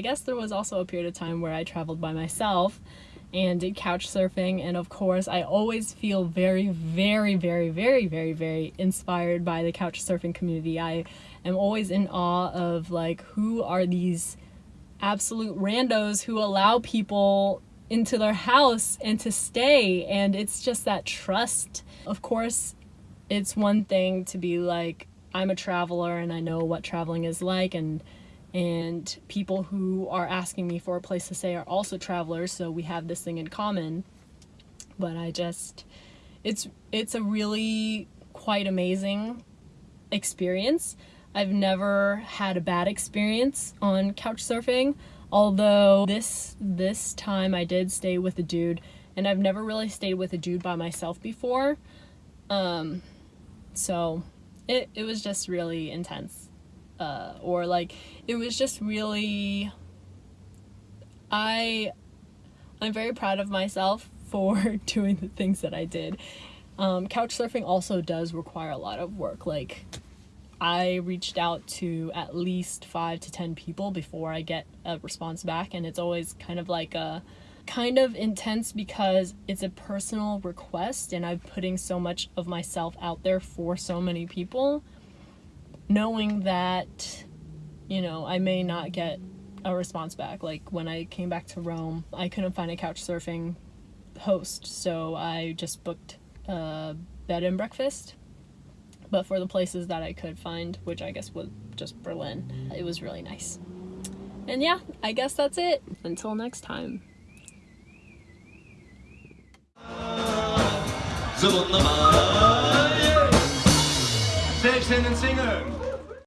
I guess there was also a period of time where I traveled by myself and did couch surfing and of course I always feel very very very very very very inspired by the couch surfing community. I am always in awe of like who are these absolute randos who allow people into their house and to stay and it's just that trust. Of course, it's one thing to be like I'm a traveler and I know what traveling is like and and people who are asking me for a place to stay are also travelers so we have this thing in common. But i just it's it's a really quite amazing experience. I've never had a bad experience on couch surfing although this this time i did stay with a dude and i've never really stayed with a dude by myself before. Um so it, it was just really intense uh, or like it was just really I I'm very proud of myself for doing the things that I did. Um, couch surfing also does require a lot of work. Like I reached out to at least five to ten people before I get a response back, and it's always kind of like a kind of intense because it's a personal request and I'm putting so much of myself out there for so many people knowing that, you know, I may not get a response back. Like when I came back to Rome, I couldn't find a couch surfing host, so I just booked a bed and breakfast. But for the places that I could find, which I guess was just Berlin, it was really nice. And yeah, I guess that's it. Until next time.